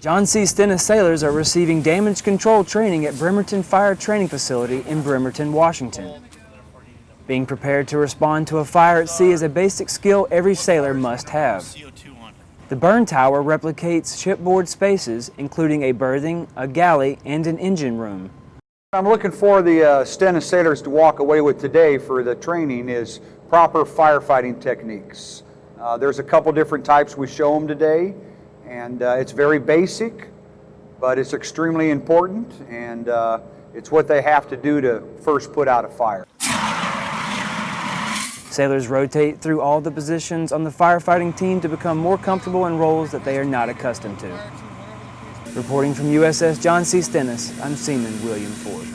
John C. Stennis sailors are receiving damage control training at Bremerton Fire Training Facility in Bremerton, Washington. Being prepared to respond to a fire at sea is a basic skill every sailor must have. The burn tower replicates shipboard spaces, including a berthing, a galley, and an engine room. I'm looking for the uh, Stennis sailors to walk away with today for the training is proper firefighting techniques. Uh, there's a couple different types we show them today, and uh, it's very basic, but it's extremely important, and uh, it's what they have to do to first put out a fire. Sailors rotate through all the positions on the firefighting team to become more comfortable in roles that they are not accustomed to. Reporting from USS John C. Stennis, I'm Seaman William Ford.